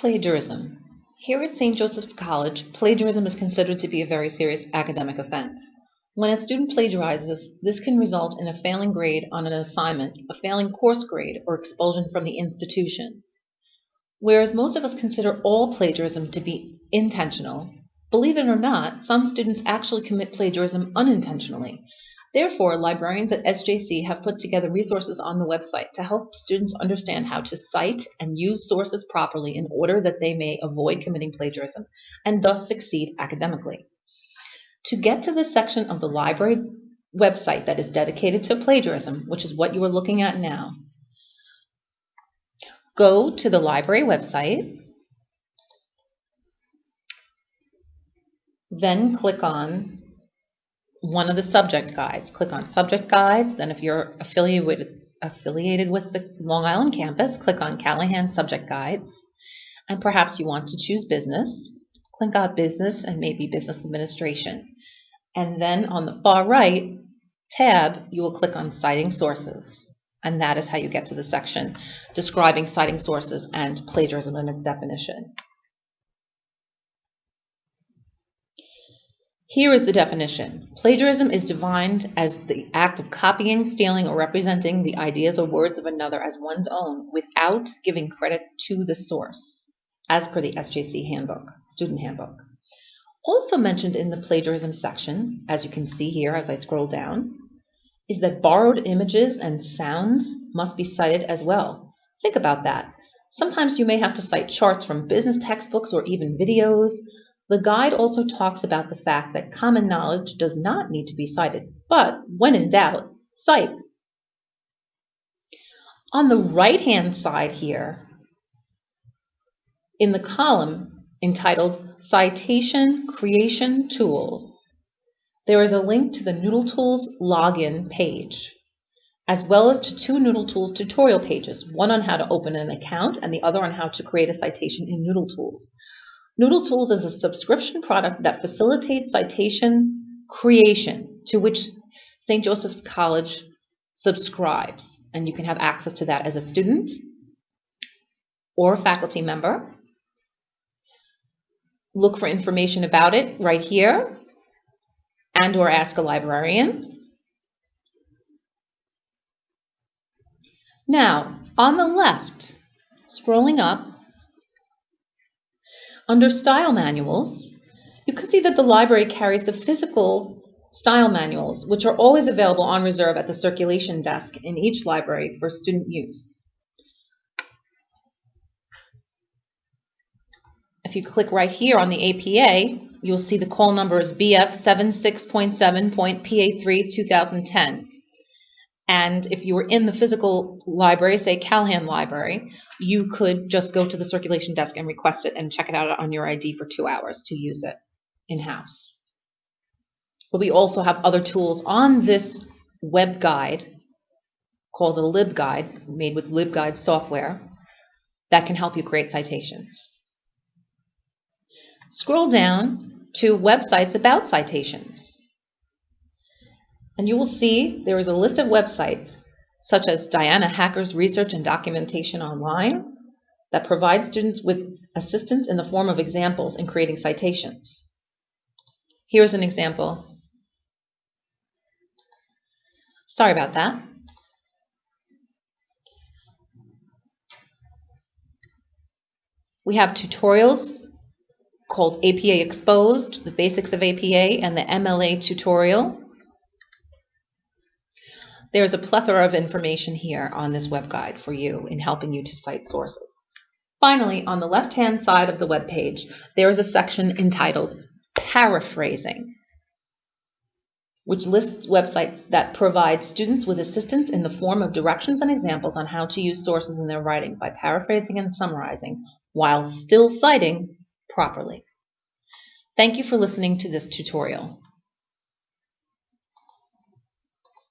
Plagiarism. Here at St. Joseph's College, plagiarism is considered to be a very serious academic offense. When a student plagiarizes, this can result in a failing grade on an assignment, a failing course grade, or expulsion from the institution. Whereas most of us consider all plagiarism to be intentional, believe it or not, some students actually commit plagiarism unintentionally. Therefore, librarians at SJC have put together resources on the website to help students understand how to cite and use sources properly in order that they may avoid committing plagiarism and thus succeed academically. To get to the section of the library website that is dedicated to plagiarism, which is what you are looking at now, go to the library website, then click on one of the subject guides. Click on subject guides. Then if you're affiliated with, affiliated with the Long Island campus, click on Callahan subject guides. And perhaps you want to choose business. Click on business and maybe business administration. And then on the far right tab, you will click on citing sources. And that is how you get to the section describing citing sources and plagiarism and its definition. Here is the definition. Plagiarism is defined as the act of copying, stealing, or representing the ideas or words of another as one's own without giving credit to the source, as per the SJC handbook, student handbook. Also mentioned in the plagiarism section, as you can see here as I scroll down, is that borrowed images and sounds must be cited as well. Think about that. Sometimes you may have to cite charts from business textbooks or even videos, the guide also talks about the fact that common knowledge does not need to be cited, but when in doubt, cite. On the right-hand side here, in the column entitled Citation Creation Tools, there is a link to the Noodle Tools login page, as well as to two Noodle Tools tutorial pages, one on how to open an account and the other on how to create a citation in Noodle Tools. Noodle Tools is a subscription product that facilitates citation creation to which St. Joseph's College subscribes. And you can have access to that as a student or a faculty member. Look for information about it right here and or ask a librarian. Now, on the left, scrolling up, under Style Manuals, you can see that the library carries the physical style manuals, which are always available on reserve at the circulation desk in each library for student use. If you click right here on the APA, you'll see the call number is BF 76.7.PA3 2010. And if you were in the physical library, say Callahan Library, you could just go to the circulation desk and request it and check it out on your ID for two hours to use it in-house. But we also have other tools on this web guide called a LibGuide, made with LibGuide software, that can help you create citations. Scroll down to websites about citations. And you will see there is a list of websites such as Diana Hacker's Research and Documentation Online that provide students with assistance in the form of examples in creating citations. Here's an example. Sorry about that. We have tutorials called APA Exposed, the basics of APA, and the MLA tutorial. There's a plethora of information here on this web guide for you in helping you to cite sources. Finally, on the left-hand side of the web page, there is a section entitled Paraphrasing, which lists websites that provide students with assistance in the form of directions and examples on how to use sources in their writing by paraphrasing and summarizing while still citing properly. Thank you for listening to this tutorial.